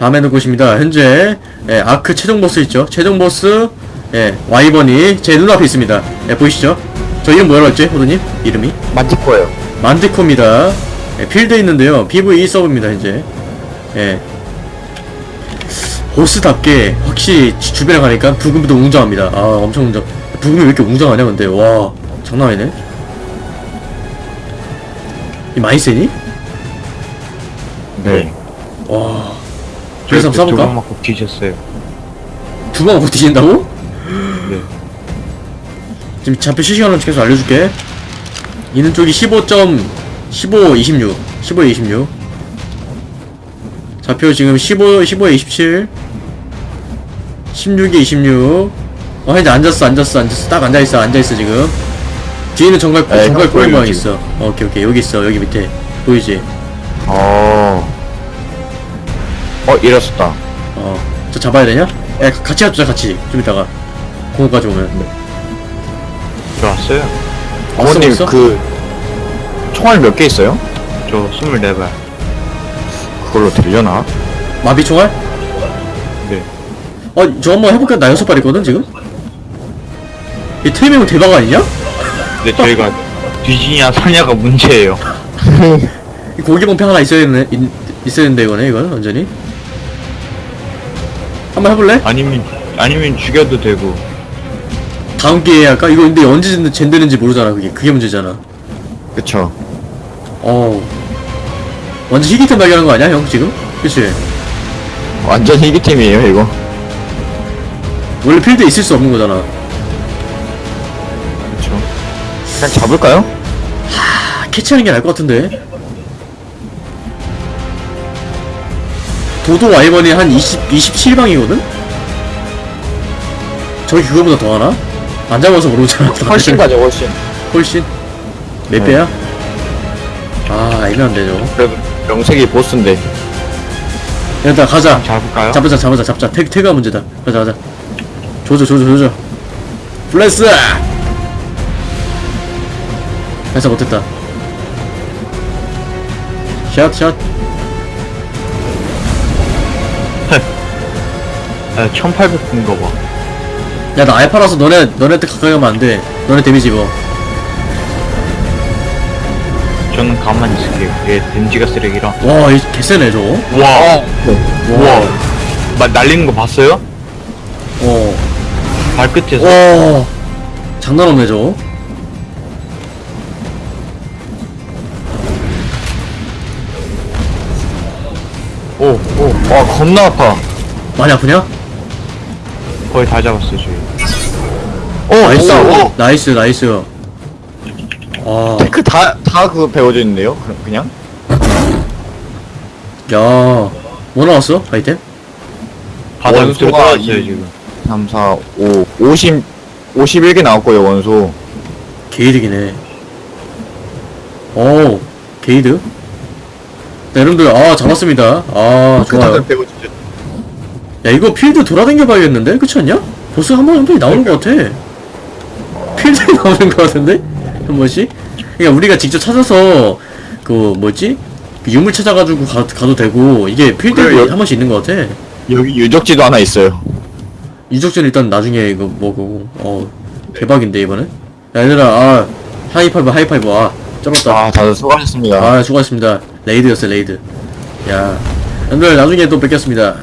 다음에는 곳입니다. 현재 예, 아크 최종 보스 있죠? 최종 보스 예, 와이번이 제 눈앞에 있습니다. 예, 보이시죠? 저 이름 뭐라고 했지? 호두님? 이름이? 만티코예요. 만티코입니다. 예, 필드에 있는데요. PVE 서브입니다, 현재. 예. 보스답게 확실히 주- 주변에 가니까 부금도 웅장합니다. 아, 엄청 웅장. 부금이 왜 이렇게 웅장하냐, 근데. 와, 장난 아니네. 이 많이 세니? 네. 와. 그래서 한번 두방? 맞고 뒤졌어요. 두번 먹고 뒤진다고? 네. 지금 좌표 실시간으로 계속 알려줄게. 있는 쪽이 15점, 15, 26. 15, 26. 좌표 지금 15, 15에 27. 16에 26. 어, 현재 앉았어, 앉았어, 앉았어. 딱 앉아있어, 앉아있어, 지금. 뒤에는 정갈, 네, 정갈 형 꼬리 모양 보여요, 있어. 어, 오케이, 오케이. 여기 있어, 여기 밑에. 보이지? 어. 어, 잃었었다. 어. 저 잡아야 되냐? 야, 같이 합자, 같이. 좀 이따가. 공까지 오면. 들어왔어요. 어머님, 벌써? 그, 총알 몇 개 있어요? 저 24발. 그걸로 되려나? 마비 총알? 네. 어, 저 한번 해볼까? 나 여섯 발 있거든, 지금? 이 테이밍은 대박 아니냐? 근데 저희가 뒤지냐 사냐가 문제예요. 이 고기봉패 하나 있어야 되네, 있, 있어야 된다, 이거네, 이건, 완전히. 한번 해볼래? 아니면 아니면 죽여도 되고. 다음 기회에 할까? 이거 근데 언제 젠- 젠되는지 모르잖아, 그게. 그게 문제잖아. 그쵸. 어우. 완전 희귀템 발견한 거 아니야, 형, 지금? 그치? 완전 희귀템이에요, 이거. 원래 필드에 있을 수 없는 거잖아. 그쵸. 그냥 잡을까요? 아, 캐치하는 게 나을 것 같은데. 도도 와이번이 한 20, 27방이거든? 저기 그거보다 더 하나? 안 잡아서 모르잖아. 훨씬 가죠, 훨씬. 훨씬? 몇 네. 배야? 아, 애매한데, 저거. 그래도 명색이 보스인데. 일단 가자. 잡을까요? 잡자, 잡자, 잡자. 태그, 태그가 문제다. 가자, 가자. 조져, 조져, 조져. 플래스! 해서 못했다. 샷, 샷. 아, 1800 푼거 봐. 야, 나 알파라서 너네, 너네한테 가까이 가면 안 돼. 너네 데미지 입어. 저는 가만히 있을게요. 얘 덴지가 쓰레기라. 와, 이 개쎄네, 저거. 와, 와. 막 날리는 거 봤어요? 어. 발끝에서. 와. 장난 없네, 저거. 오, 오. 와, 겁나 아파. 많이 아프냐? 거의 다 잡았어요, 저희. 오, nice. 됐다. 오. nice, nice. 아. Tek 다, 다 그거 배워져 있는데요? 그- 그냥? 야. 뭐 나왔어? 아이템? 원소가 이- 지금. 3, 4, 5, 50, 51개 나왔고요, 원소. 게이득이네. 오, 게이득? 네, 여러분들, 아, 잡았습니다. 아, 좋아요. Tek 배워져 있 야, 이거 필드 돌아다녀 봐야겠는데? 그렇지 않냐? 보스 한 번, 한 번이 나오는 것 같아. 필드에 나오는 것 같은데? 한 번씩? 그러니까 우리가 직접 찾아서, 그, 뭐지? 그 유물 찾아가지고 가, 가도 되고, 이게 필드에 그래, 여- 한 번씩 있는 것 같아. 여기 유적지도 하나 있어요. 유적전 일단 나중에 이거 뭐고, 어, 대박인데, 이번에? 야, 얘들아, 아, 하이파이브, 하이파이브, 아, 쩔었다. 아, 다들 수고하셨습니다. 아, 수고하셨습니다. raid였어요, raid. 야. 여러분들, 나중에 또 뵙겠습니다.